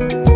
Bye.